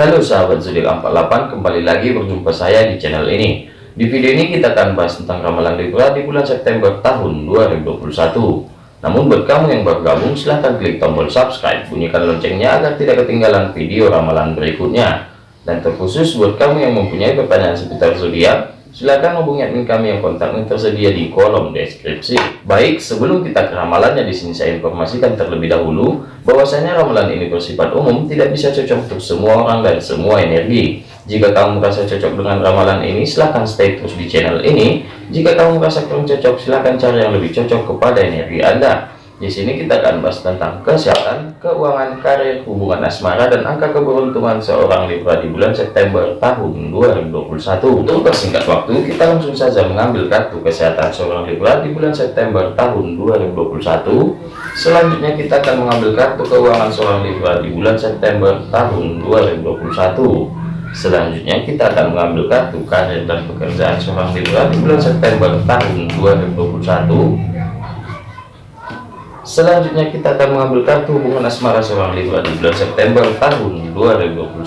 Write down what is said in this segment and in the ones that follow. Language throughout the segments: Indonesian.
Halo sahabat zodiak 48 kembali lagi berjumpa saya di channel ini. Di video ini kita akan bahas tentang ramalan Libra di bulan September tahun 2021 namun buat kamu yang baru gabung silahkan klik tombol subscribe bunyikan loncengnya agar tidak ketinggalan video ramalan berikutnya. Dan terkhusus buat kamu yang mempunyai pertanyaan seputar zodiak Silahkan hubungi admin kami yang kontaknya tersedia di kolom deskripsi. Baik, sebelum kita ke ramalannya di sini saya informasikan terlebih dahulu bahwasanya ramalan ini bersifat umum, tidak bisa cocok untuk semua orang dan semua energi. Jika kamu merasa cocok dengan ramalan ini, silahkan stay terus di channel ini. Jika kamu merasa kurang cocok, silahkan cari yang lebih cocok kepada energi Anda. Di sini kita akan bahas tentang kesehatan, keuangan, karir, hubungan asmara, dan angka keberuntungan seorang Libra di bulan September tahun 2021. Untuk persingkat waktu, kita langsung saja mengambil kartu kesehatan seorang Libra di bulan September tahun 2021. Selanjutnya kita akan mengambil kartu keuangan seorang Libra di bulan September tahun 2021. Selanjutnya kita akan mengambil kartu karir dan pekerjaan seorang Libra di bulan September tahun 2021 Selanjutnya kita akan mengambil kartu hubungan asmara seorang Libra di bulan September tahun 2021.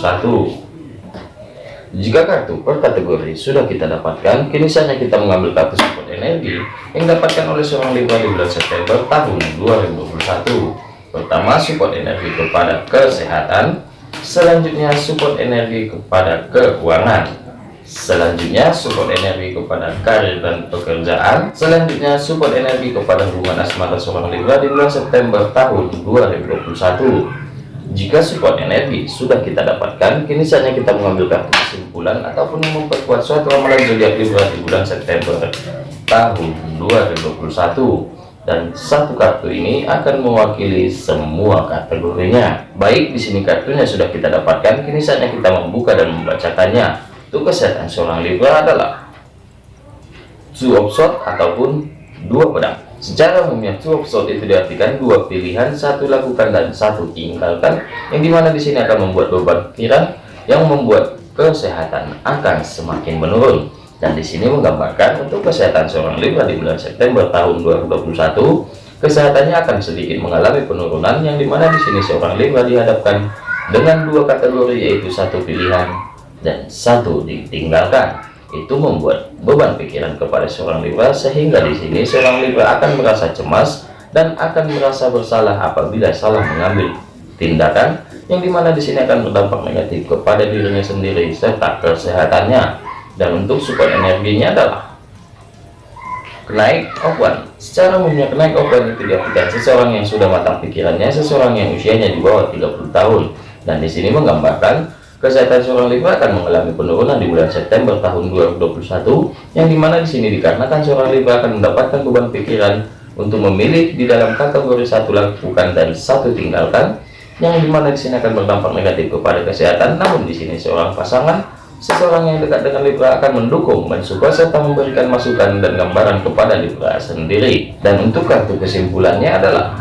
Jika kartu per kategori sudah kita dapatkan, kini saatnya kita mengambil kartu support energi yang dapatkan oleh seorang Libra di bulan September tahun 2021. Pertama, support energi kepada kesehatan. Selanjutnya, support energi kepada keuangan selanjutnya support energi kepada karir dan pekerjaan. Selanjutnya support energi kepada hubungan asmara seorang Libra di bulan September tahun 2021 jika support energi sudah kita dapatkan kini saatnya kita mengambil kartu kesimpulan ataupun memperkuat suatu ramalan zodiak Libra di bulan September tahun 2021 dan satu kartu ini akan mewakili semua kategorinya. Baik di sini kartunya sudah kita dapatkan kini saatnya kita membuka dan membacakannya kesehatan seorang Libra adalah two of sword ataupun dua pedang. Secara umumnya two of sword itu diartikan dua pilihan satu lakukan dan satu tinggalkan yang di mana di sini akan membuat beban pikiran yang membuat kesehatan akan semakin menurun. Dan di sini menggambarkan untuk kesehatan seorang Libra di bulan September tahun 2021 kesehatannya akan sedikit mengalami penurunan yang di mana di sini seorang Libra dihadapkan dengan dua kategori yaitu satu pilihan dan satu ditinggalkan. Itu membuat beban pikiran kepada seorang Libra sehingga di sini seorang Libra akan merasa cemas dan akan merasa bersalah apabila salah mengambil tindakan yang di mana di sini akan berdampak negatif kepada dirinya sendiri serta kesehatannya. Dan untuk support energinya adalah kenaik open secara umumnya kenaik open itu diartikan seseorang yang sudah matang pikirannya seseorang yang usianya di bawah 30 tahun. Dan di sini menggambarkan Kesehatan seorang Libra akan mengalami penurunan di bulan September tahun 2021, yang di mana di sini dikarenakan seorang Libra akan mendapatkan beban pikiran untuk memilih di dalam kategori satu lakukan dan satu tinggalkan, yang di mana di sini akan berdampak negatif kepada kesehatan. Namun di sini seorang pasangan, seseorang yang dekat dengan Libra akan mendukung, mensupport serta memberikan masukan dan gambaran kepada Libra sendiri. Dan untuk kartu kesimpulannya adalah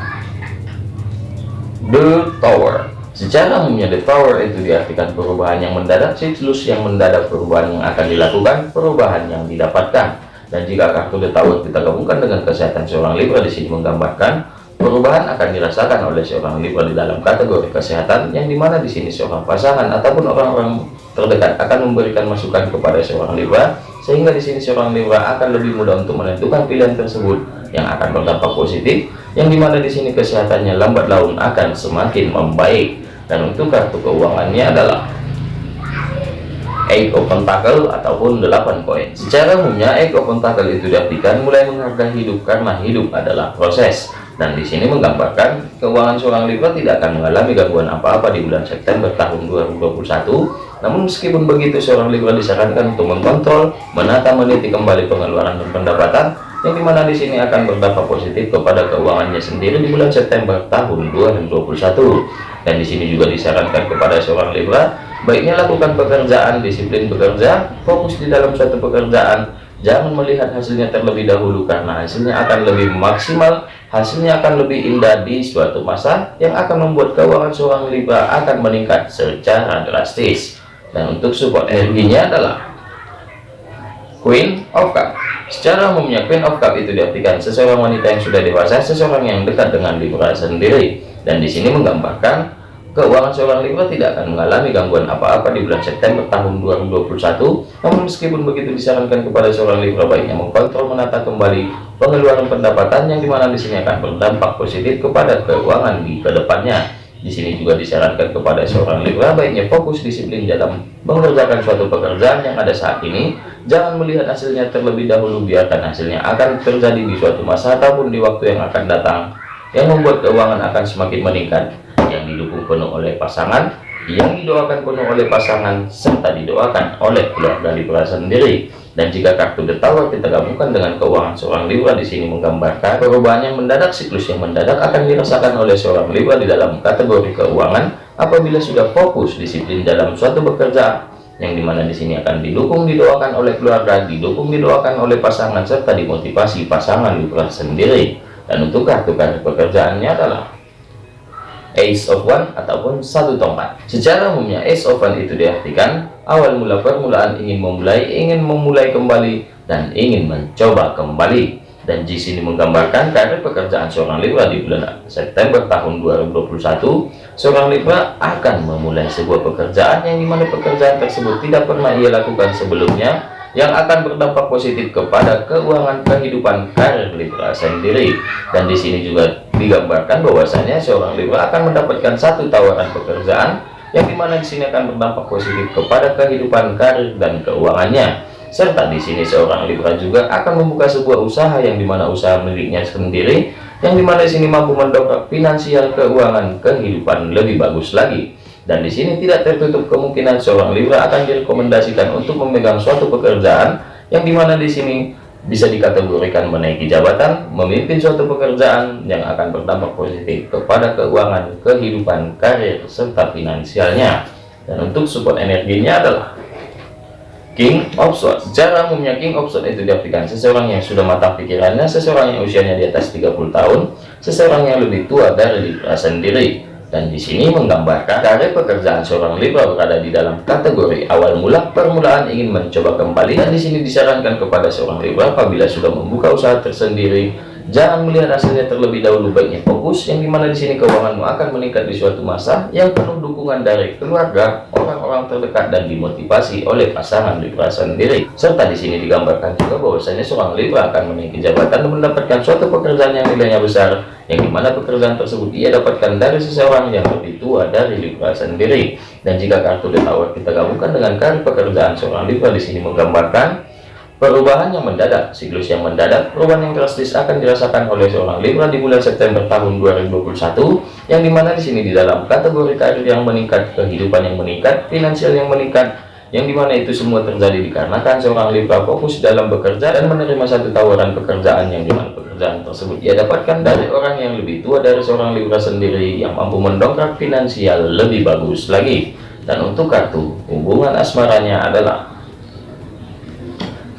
The Tower Secara umumnya the power itu diartikan perubahan yang mendadak, siklus yang mendadak perubahan yang akan dilakukan, perubahan yang didapatkan. Dan jika kartu the tower kita gabungkan dengan kesehatan seorang Libra di sini menggambarkan perubahan akan dirasakan oleh seorang Libra di dalam kategori kesehatan yang di mana di sini seorang pasangan ataupun orang-orang terdekat akan memberikan masukan kepada seorang Libra sehingga di sini seorang Libra akan lebih mudah untuk menentukan pilihan tersebut yang akan berdampak positif yang di mana di sini kesehatannya lambat laun akan semakin membaik dan untuk kartu keuangannya adalah Eight of Pentacle ataupun 8 koin. Secara umumnya Eight of Pentacle itu diartikan mulai menghargai hidup karena hidup adalah proses. Dan di sini menggambarkan keuangan seorang Libra tidak akan mengalami gangguan apa-apa di bulan September tahun 2021. Namun meskipun begitu seorang Libra disarankan untuk mengontrol, menata, meniti kembali pengeluaran dan pendapatan yang di mana di sini akan berdampak positif kepada keuangannya sendiri di bulan September tahun 2021 dan di sini juga disarankan kepada seorang Libra baiknya lakukan pekerjaan disiplin bekerja fokus di dalam suatu pekerjaan. Jangan melihat hasilnya terlebih dahulu karena hasilnya akan lebih maksimal hasilnya akan lebih indah di suatu masa yang akan membuat keuangan seorang Libra akan meningkat secara drastis dan untuk support energinya adalah Queen of Cup secara umumnya Queen of Cup itu diartikan seseorang wanita yang sudah dewasa seseorang yang dekat dengan Libra sendiri dan di sini menggambarkan Keuangan seorang Libra tidak akan mengalami gangguan apa-apa di bulan September tahun 2021. Namun meskipun begitu disarankan kepada seorang Libra baiknya mengkontrol menata kembali pengeluaran pendapatan yang di mana di sini akan berdampak positif kepada keuangan di ke depannya. Di sini juga disarankan kepada seorang Libra baiknya fokus disiplin dalam mengerjakan suatu pekerjaan yang ada saat ini. Jangan melihat hasilnya terlebih dahulu, biarkan hasilnya akan terjadi di suatu masa ataupun di waktu yang akan datang, yang membuat keuangan akan semakin meningkat yang didukung penuh oleh pasangan, yang didoakan penuh oleh pasangan, serta didoakan oleh keluarga Libra sendiri. Dan jika kartu Tower kita gabungkan dengan keuangan seorang Libra di sini menggambarkan perubahan yang mendadak, siklus yang mendadak akan dirasakan oleh seorang Libra di dalam kategori keuangan apabila sudah fokus disiplin dalam suatu pekerjaan yang di mana di sini akan didukung didoakan oleh keluarga, didukung didoakan oleh pasangan serta dimotivasi pasangan Libra sendiri. Dan untuk kartu kartu pekerjaannya adalah Ace of One ataupun satu tongkat. Secara umumnya Ace of One itu diartikan awal mula permulaan ingin memulai, ingin memulai kembali dan ingin mencoba kembali. Dan di sini menggambarkan karir pekerjaan seorang Libra di bulan September tahun 2021, seorang Libra akan memulai sebuah pekerjaan yang di mana pekerjaan tersebut tidak pernah ia lakukan sebelumnya, yang akan berdampak positif kepada keuangan kehidupan karir Libra sendiri. Dan di sini juga digambarkan bahwasanya seorang Libra akan mendapatkan satu tawaran pekerjaan yang di mana di sini akan berdampak positif kepada kehidupan karir dan keuangannya. Serta di sini seorang Libra juga akan membuka sebuah usaha yang di mana usaha miliknya sendiri yang di mana di sini mampu mendongkrak finansial keuangan kehidupan lebih bagus lagi. Dan di sini tidak tertutup kemungkinan seorang Libra akan direkomendasikan untuk memegang suatu pekerjaan yang di mana di sini bisa dikategorikan menaiki jabatan, memimpin suatu pekerjaan yang akan berdampak positif kepada keuangan, kehidupan, karir, serta finansialnya. Dan untuk support energinya adalah King of Swords. Secara umumnya King of Swords itu diartikan seseorang yang sudah matang pikirannya, seseorang yang usianya di atas 30 tahun, seseorang yang lebih tua dari Libra sendiri dan di sini menggambarkan karir pekerjaan seorang Libra berada di dalam kategori awal mula permulaan ingin mencoba kembali. Dan di sini disarankan kepada seorang Libra apabila sudah membuka usaha tersendiri jangan melihat hasilnya terlebih dahulu. Baiknya fokus yang di mana di sini keuanganmu akan meningkat di suatu masa yang penuh dukungan dari keluarga orang-orang terdekat dan dimotivasi oleh pasangan Libra sendiri. Serta di sini digambarkan juga bahwasanya seorang Libra akan menaiki jabatan dan mendapatkan suatu pekerjaan yang nilainya besar yang di mana pekerjaan tersebut ia dapatkan dari seseorang yang lebih tua dari Libra sendiri. Dan jika kartu The Tower kita gabungkan dengan kartu pekerjaan seorang Libra di sini menggambarkan perubahan yang mendadak siklus yang mendadak perubahan yang drastis akan dirasakan oleh seorang Libra di bulan September tahun 2021 yang di mana di sini di dalam kategori karir yang meningkat kehidupan yang meningkat finansial yang meningkat yang di mana itu semua terjadi dikarenakan seorang Libra fokus dalam bekerja dan menerima satu tawaran pekerjaan yang di mana pekerjaan tersebut ia dapatkan dari orang yang lebih tua dari seorang Libra sendiri yang mampu mendongkrak finansial lebih bagus lagi. Dan untuk kartu hubungan asmaranya adalah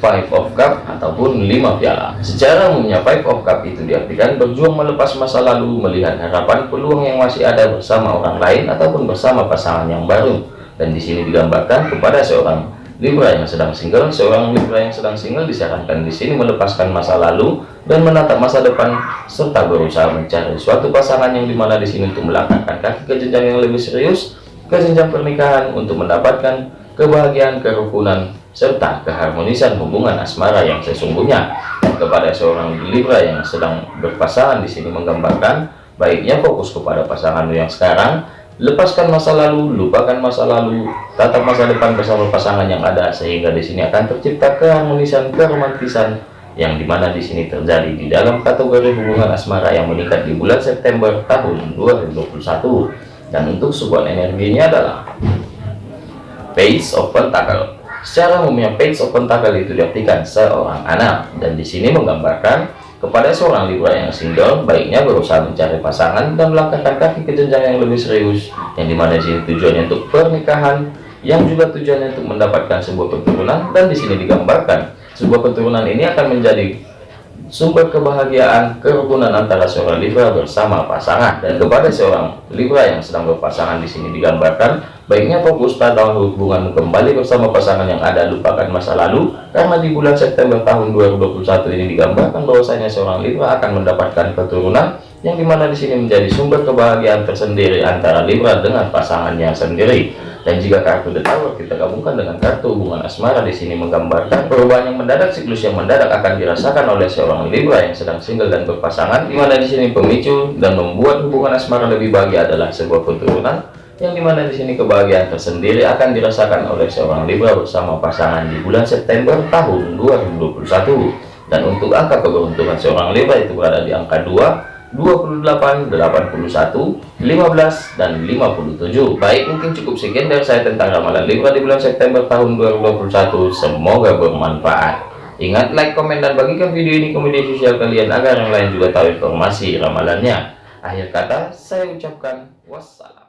Five of Cup ataupun lima piala. Secara umumnya Five of Cup itu diartikan berjuang melepas masa lalu, melihat harapan peluang yang masih ada bersama orang lain ataupun bersama pasangan yang baru dan di sini digambarkan kepada seorang Libra yang sedang single seorang Libra yang sedang single disarankan di sini melepaskan masa lalu dan menatap masa depan serta berusaha mencari suatu pasangan yang di mana di sini untuk melangkahkan kaki ke jenjang yang lebih serius ke jenjang pernikahan untuk mendapatkan kebahagiaan kerukunan serta keharmonisan hubungan asmara yang sesungguhnya kepada seorang Libra yang sedang berpasangan di sini menggambarkan baiknya fokus kepada pasangan yang sekarang lepaskan masa lalu lupakan masa lalu tatap masa depan bersama pasangan yang ada sehingga di sini akan tercipta keharmonisan keromantisan yang di mana di sini terjadi di dalam kategori hubungan asmara yang meningkat di bulan September tahun 2021 dan untuk support energinya adalah Page of Pentacle secara umumnya Page of Pentacle itu diartikan seorang anak. Dan di sini menggambarkan kepada seorang Libra yang single, baiknya berusaha mencari pasangan dan melangkahkan kaki ke jenjang yang lebih serius, yang di mana di sini tujuannya untuk pernikahan, yang juga tujuannya untuk mendapatkan sebuah keturunan, dan di sini digambarkan sebuah keturunan ini akan menjadi sumber kebahagiaan kerukunan antara seorang Libra bersama pasangan. Dan kepada seorang Libra yang sedang berpasangan di sini digambarkan baiknya fokus pada hubungan kembali bersama pasangan yang ada. Lupakan masa lalu karena di bulan September tahun 2021 ini digambarkan bahwasanya seorang Libra akan mendapatkan keturunan yang di mana di sini menjadi sumber kebahagiaan tersendiri antara Libra dengan pasangannya sendiri. Dan jika kartu The Tower kita gabungkan dengan kartu hubungan asmara di sini menggambarkan perubahan yang mendadak, siklus yang mendadak akan dirasakan oleh seorang Libra yang sedang single dan berpasangan, di mana di sini pemicu dan membuat hubungan asmara lebih bahagia adalah sebuah keturunan yang di mana di sini kebahagiaan tersendiri akan dirasakan oleh seorang Libra bersama pasangan di bulan September tahun 2021 dan untuk angka keberuntungan seorang Libra itu berada di angka 2 28, 81, 15, dan 57. Baik, mungkin cukup sekian dari saya tentang ramalan Libra di bulan September tahun 2021. Semoga bermanfaat. Ingat, like, komen, dan bagikan video ini ke media sosial kalian agar yang lain juga tahu informasi ramalannya. Akhir kata, saya ucapkan wassalam.